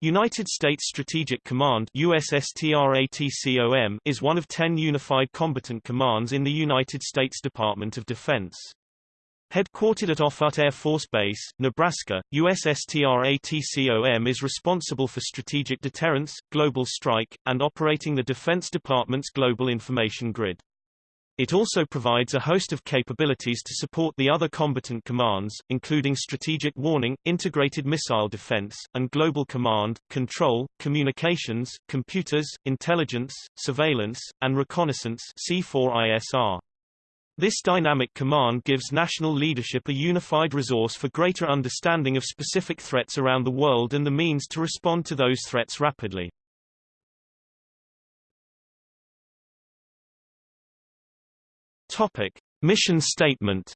United States Strategic Command USSTRATCOM is one of ten unified combatant commands in the United States Department of Defense. Headquartered at Offutt Air Force Base, Nebraska, USSTRATCOM is responsible for strategic deterrence, global strike, and operating the Defense Department's global information grid. It also provides a host of capabilities to support the other combatant commands, including strategic warning, integrated missile defense, and global command, control, communications, computers, intelligence, surveillance, and reconnaissance C4ISR. This dynamic command gives national leadership a unified resource for greater understanding of specific threats around the world and the means to respond to those threats rapidly. Topic: Mission statement.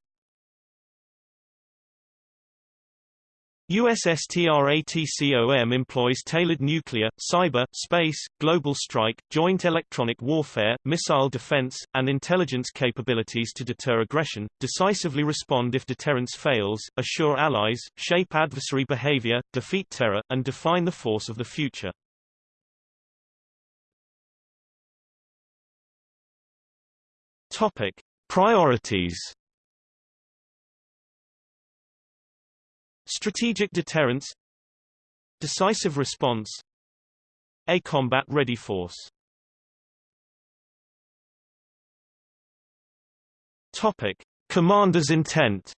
USSTRATCOM employs tailored nuclear, cyber, space, global strike, joint electronic warfare, missile defense, and intelligence capabilities to deter aggression, decisively respond if deterrence fails, assure allies, shape adversary behavior, defeat terror, and define the force of the future. Topic: Priorities. Strategic deterrence. Decisive response. A combat-ready force. Topic. Commander's intent.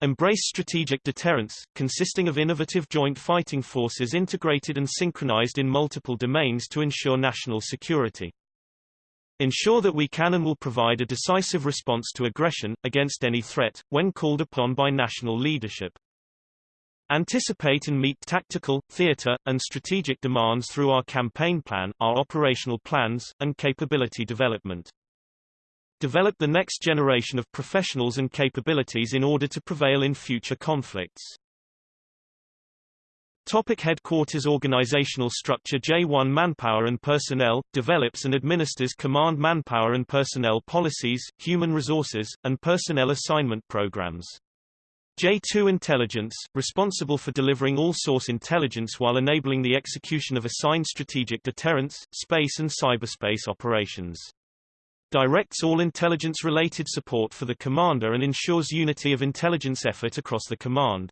Embrace strategic deterrence, consisting of innovative joint fighting forces integrated and synchronized in multiple domains to ensure national security. Ensure that we can and will provide a decisive response to aggression, against any threat, when called upon by national leadership. Anticipate and meet tactical, theater, and strategic demands through our campaign plan, our operational plans, and capability development. Develop the next generation of professionals and capabilities in order to prevail in future conflicts. Topic headquarters Organizational structure J1 Manpower and Personnel, develops and administers command manpower and personnel policies, human resources, and personnel assignment programs. J2 Intelligence, responsible for delivering all-source intelligence while enabling the execution of assigned strategic deterrence, space and cyberspace operations. Directs all intelligence-related support for the commander and ensures unity of intelligence effort across the command.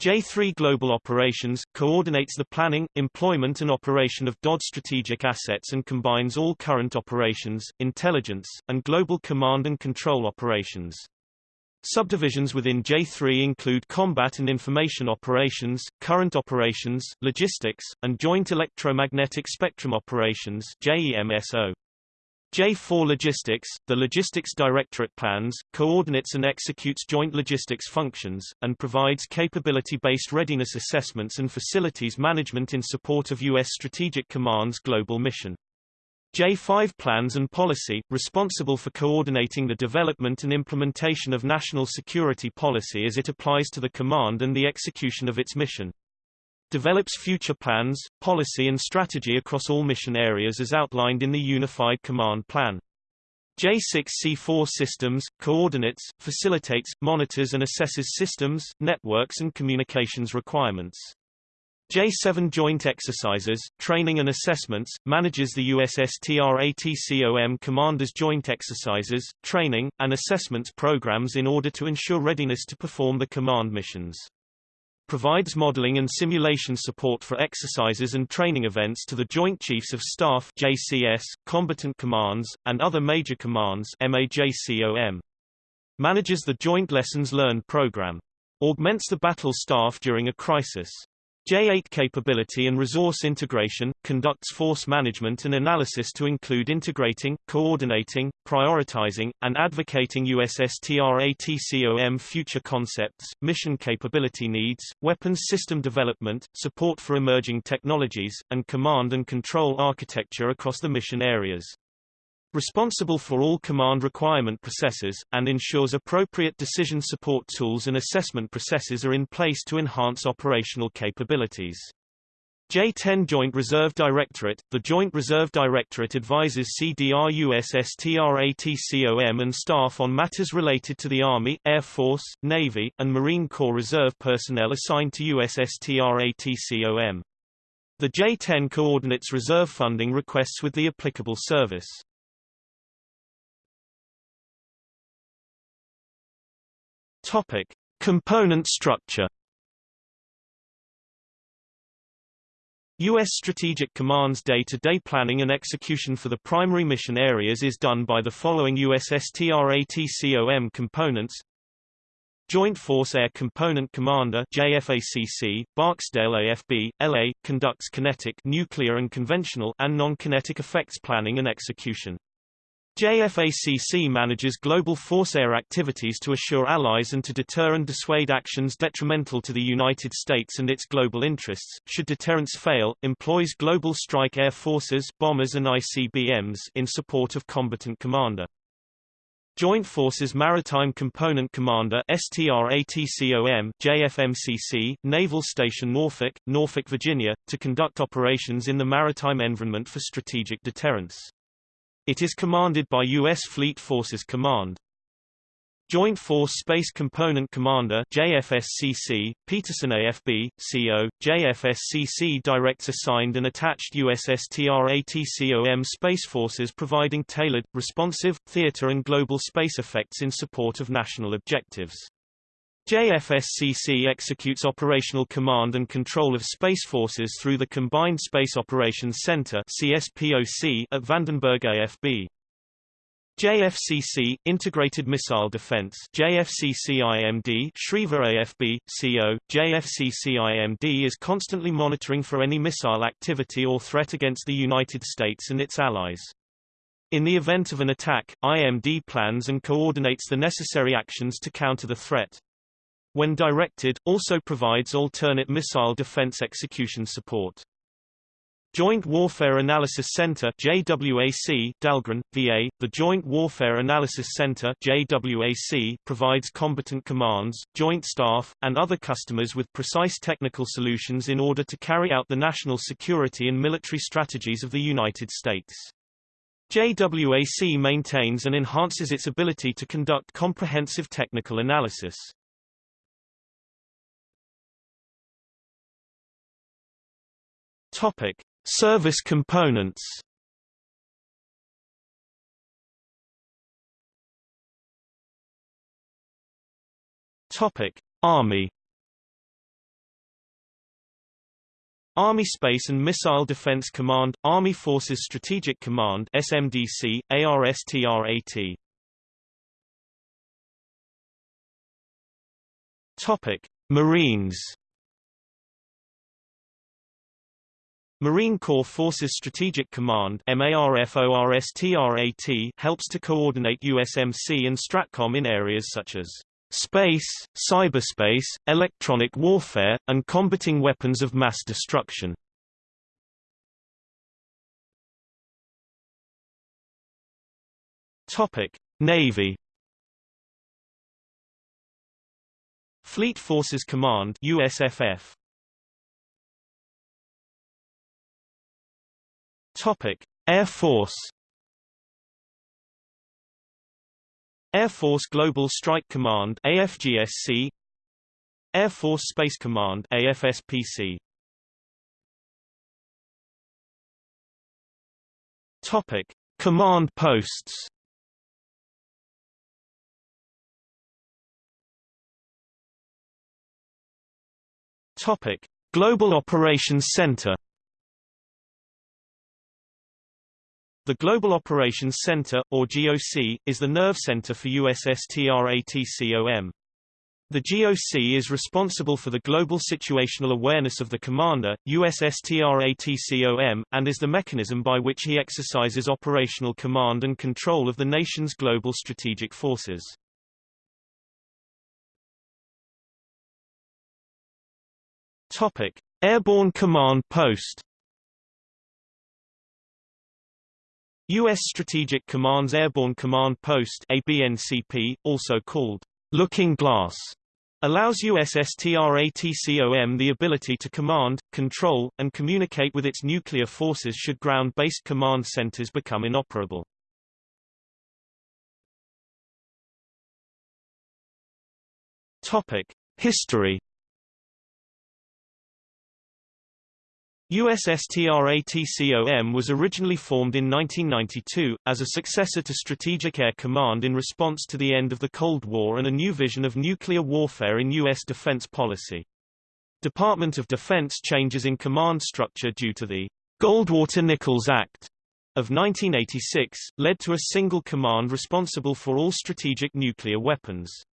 J3 Global Operations, coordinates the planning, employment and operation of DOD strategic assets and combines all current operations, intelligence, and global command and control operations. Subdivisions within J3 include combat and information operations, current operations, logistics, and joint electromagnetic spectrum operations JEMSO. J4 Logistics, the Logistics Directorate plans, coordinates and executes joint logistics functions, and provides capability-based readiness assessments and facilities management in support of U.S. Strategic Command's global mission. J5 Plans and Policy, responsible for coordinating the development and implementation of national security policy as it applies to the command and the execution of its mission develops future plans, policy and strategy across all mission areas as outlined in the Unified Command Plan. J6C4 Systems, coordinates, facilitates, monitors and assesses systems, networks and communications requirements. J7 Joint Exercises, Training and Assessments, manages the USSTRATCOM Commanders Joint Exercises, Training, and Assessments programs in order to ensure readiness to perform the command missions provides modeling and simulation support for exercises and training events to the Joint Chiefs of Staff JCS, combatant commands, and other major commands MAJCOM. Manages the Joint Lessons Learned program. Augments the battle staff during a crisis. J8 capability and resource integration, conducts force management and analysis to include integrating, coordinating, prioritizing, and advocating USSTRATCOM future concepts, mission capability needs, weapons system development, support for emerging technologies, and command and control architecture across the mission areas responsible for all command requirement processes, and ensures appropriate decision support tools and assessment processes are in place to enhance operational capabilities. J-10 Joint Reserve Directorate – The Joint Reserve Directorate advises CDR-USSTRATCOM and staff on matters related to the Army, Air Force, Navy, and Marine Corps Reserve personnel assigned to USSTRATCOM. The J-10 coordinates reserve funding requests with the applicable service. Topic. Component structure U.S. Strategic Command's day-to-day -day planning and execution for the primary mission areas is done by the following USSTRATCOM components Joint Force Air Component Commander JFACC, Barksdale AFB, LA, conducts kinetic nuclear and conventional and non-kinetic effects planning and execution. JFACC manages global force air activities to assure allies and to deter and dissuade actions detrimental to the United States and its global interests. Should deterrence fail, employs global strike air forces bombers and ICBMs in support of combatant commander. Joint Forces Maritime Component Commander STRATCOM JFMCC, Naval Station Norfolk, Norfolk, Virginia, to conduct operations in the maritime environment for strategic deterrence. It is commanded by U.S. Fleet Forces Command. Joint Force Space Component Commander JFSCC, Peterson AFB, CO, JFSCC directs assigned and attached USSTRATCOM Space Forces providing tailored, responsive, theater and global space effects in support of national objectives. JFSCC executes operational command and control of space forces through the Combined Space Operations Center CSPOC at Vandenberg AFB. JFCC Integrated Missile Defense JFCC-IMD Schriever AFB CO JFCC-IMD is constantly monitoring for any missile activity or threat against the United States and its allies. In the event of an attack, IMD plans and coordinates the necessary actions to counter the threat when directed, also provides alternate missile defense execution support. Joint Warfare Analysis Center JWAC Dahlgren, VA, the Joint Warfare Analysis Center JWAC provides combatant commands, joint staff, and other customers with precise technical solutions in order to carry out the national security and military strategies of the United States. JWAC maintains and enhances its ability to conduct comprehensive technical analysis. Topic: Service components. Topic: Army. Army Space and Missile Defense Command, Army Forces Strategic Command SMDC, ARSTRAT. Topic: Marines. Marine Corps Forces Strategic Command helps to coordinate USMC and STRATCOM in areas such as space, cyberspace, electronic warfare, and combating weapons of mass destruction. Navy Fleet Forces Command USFF Topic: Air Force? Air Force Global Strike Command AFGSC Air Force Space Command AFSPC Topic: Command posts. Topic: Global Operations Center The Global Operations Center, or GOC, is the nerve center for USSTRATCOM. The GOC is responsible for the global situational awareness of the commander, USSTRATCOM, and is the mechanism by which he exercises operational command and control of the nation's global strategic forces. Topic: Airborne Command Post U.S. Strategic Command's Airborne Command Post ABNCP, also called Looking Glass, allows USSTRATCOM the ability to command, control, and communicate with its nuclear forces should ground-based command centers become inoperable. Topic: History USSTRATCOM was originally formed in 1992, as a successor to Strategic Air Command in response to the end of the Cold War and a new vision of nuclear warfare in U.S. defense policy. Department of Defense changes in command structure due to the Goldwater-Nichols Act of 1986, led to a single command responsible for all strategic nuclear weapons.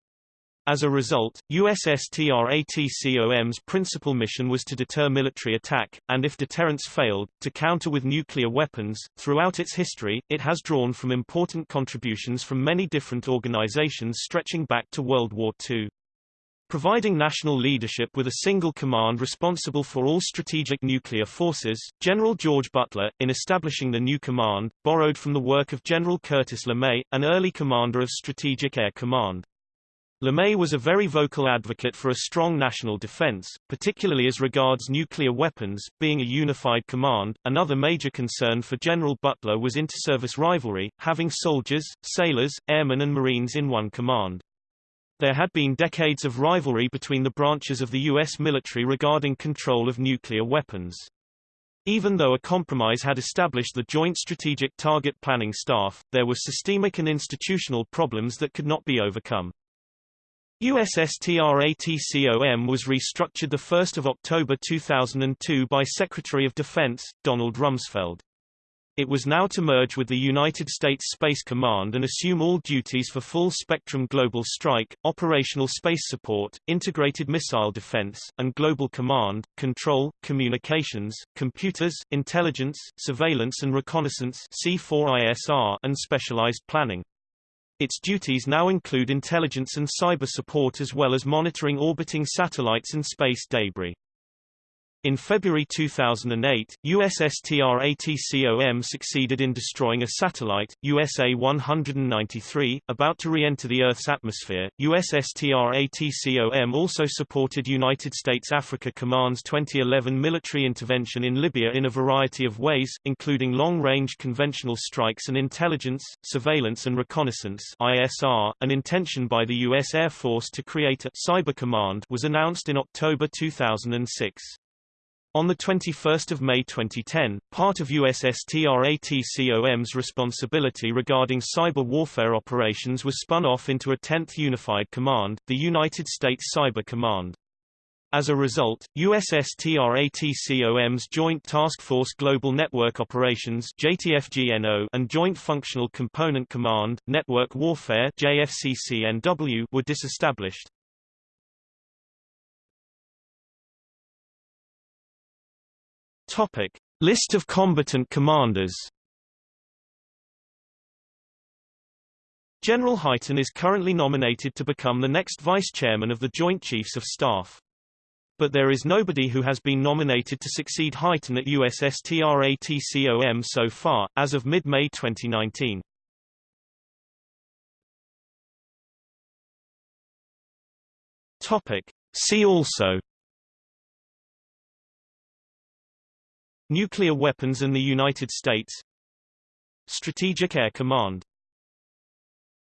As a result, USSTRATCOM's principal mission was to deter military attack, and if deterrence failed, to counter with nuclear weapons. Throughout its history, it has drawn from important contributions from many different organizations stretching back to World War II. Providing national leadership with a single command responsible for all strategic nuclear forces, General George Butler, in establishing the new command, borrowed from the work of General Curtis LeMay, an early commander of Strategic Air Command. LeMay was a very vocal advocate for a strong national defense, particularly as regards nuclear weapons, being a unified command. Another major concern for General Butler was inter-service rivalry, having soldiers, sailors, airmen and marines in one command. There had been decades of rivalry between the branches of the U.S. military regarding control of nuclear weapons. Even though a compromise had established the Joint Strategic Target Planning Staff, there were systemic and institutional problems that could not be overcome. USSTRATCOM was restructured 1 October 2002 by Secretary of Defense, Donald Rumsfeld. It was now to merge with the United States Space Command and assume all duties for full-spectrum global strike, operational space support, integrated missile defense, and global command, control, communications, computers, intelligence, surveillance and reconnaissance C4ISR, and specialized planning. Its duties now include intelligence and cyber support as well as monitoring orbiting satellites and space debris. In February 2008, USSTRATCOM succeeded in destroying a satellite, USA-193, about to re-enter the Earth's atmosphere. USSTRATCOM also supported United States Africa Command's 2011 military intervention in Libya in a variety of ways, including long-range conventional strikes and intelligence, surveillance and reconnaissance ISR. An intention by the U.S. Air Force to create a cyber command was announced in October 2006. On 21 May 2010, part of USSTRATCOM's responsibility regarding cyber warfare operations was spun off into a 10th Unified Command, the United States Cyber Command. As a result, USSTRATCOM's Joint Task Force Global Network Operations JTFGNO and Joint Functional Component Command, Network Warfare JFCCNW were disestablished. Topic: List of combatant commanders. General Hyten is currently nominated to become the next vice chairman of the Joint Chiefs of Staff. But there is nobody who has been nominated to succeed Hyten at USSTRATCOM so far, as of mid-May 2019. Topic. See also Nuclear weapons and the United States. Strategic Air Command